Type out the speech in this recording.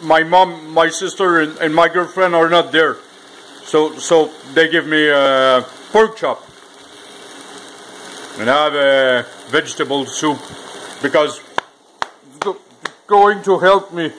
My mom, my sister, and, and my girlfriend are not there, so so they give me a pork chop. And I have a vegetable soup because going to help me